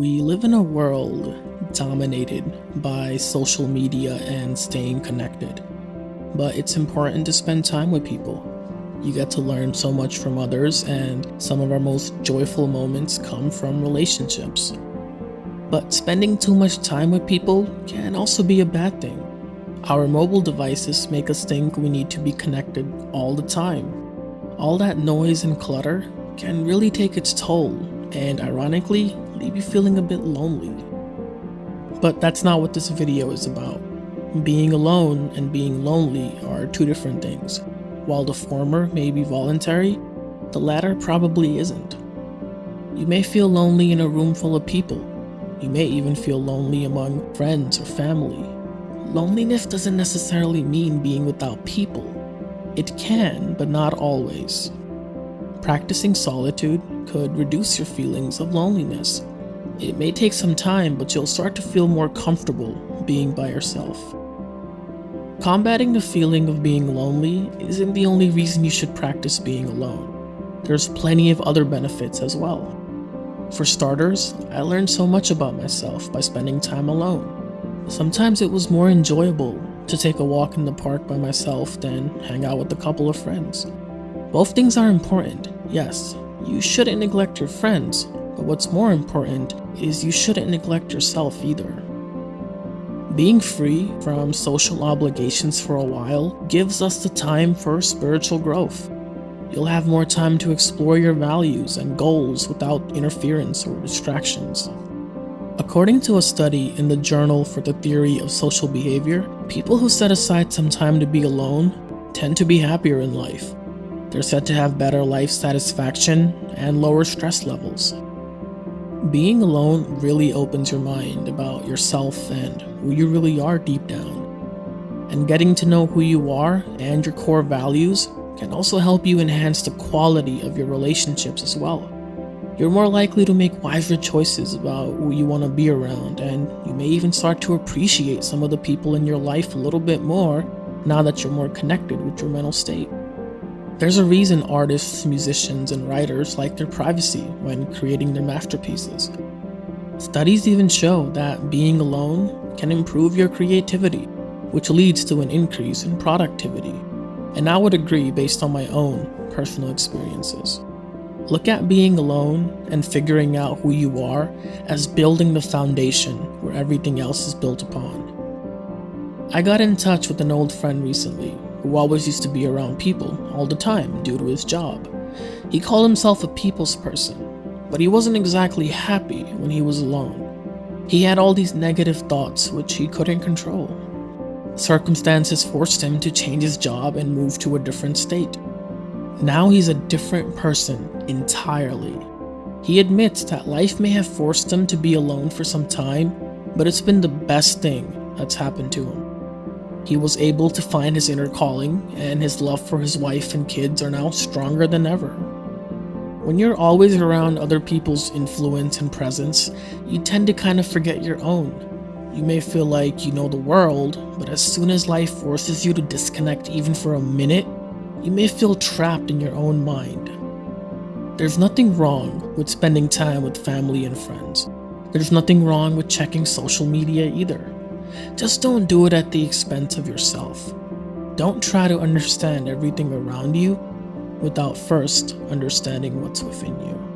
We live in a world dominated by social media and staying connected. But it's important to spend time with people. You get to learn so much from others, and some of our most joyful moments come from relationships. But spending too much time with people can also be a bad thing. Our mobile devices make us think we need to be connected all the time. All that noise and clutter can really take its toll, and ironically, leave you feeling a bit lonely. But that's not what this video is about. Being alone and being lonely are two different things. While the former may be voluntary, the latter probably isn't. You may feel lonely in a room full of people. You may even feel lonely among friends or family. Loneliness doesn't necessarily mean being without people. It can, but not always. Practicing solitude could reduce your feelings of loneliness it may take some time, but you'll start to feel more comfortable being by yourself. Combating the feeling of being lonely isn't the only reason you should practice being alone. There's plenty of other benefits as well. For starters, I learned so much about myself by spending time alone. Sometimes it was more enjoyable to take a walk in the park by myself than hang out with a couple of friends. Both things are important, yes. You shouldn't neglect your friends, but what's more important is you shouldn't neglect yourself either. Being free from social obligations for a while gives us the time for spiritual growth. You'll have more time to explore your values and goals without interference or distractions. According to a study in the Journal for the Theory of Social Behavior, people who set aside some time to be alone tend to be happier in life. They're said to have better life satisfaction and lower stress levels. Being alone really opens your mind about yourself and who you really are deep down. And getting to know who you are and your core values can also help you enhance the quality of your relationships as well. You're more likely to make wiser choices about who you want to be around, and you may even start to appreciate some of the people in your life a little bit more now that you're more connected with your mental state. There's a reason artists, musicians, and writers like their privacy when creating their masterpieces. Studies even show that being alone can improve your creativity, which leads to an increase in productivity. And I would agree based on my own personal experiences. Look at being alone and figuring out who you are as building the foundation where everything else is built upon. I got in touch with an old friend recently who always used to be around people all the time due to his job. He called himself a people's person, but he wasn't exactly happy when he was alone. He had all these negative thoughts which he couldn't control. Circumstances forced him to change his job and move to a different state. Now he's a different person entirely. He admits that life may have forced him to be alone for some time, but it's been the best thing that's happened to him. He was able to find his inner calling, and his love for his wife and kids are now stronger than ever. When you're always around other people's influence and presence, you tend to kind of forget your own. You may feel like you know the world, but as soon as life forces you to disconnect even for a minute, you may feel trapped in your own mind. There's nothing wrong with spending time with family and friends. There's nothing wrong with checking social media either. Just don't do it at the expense of yourself. Don't try to understand everything around you without first understanding what's within you.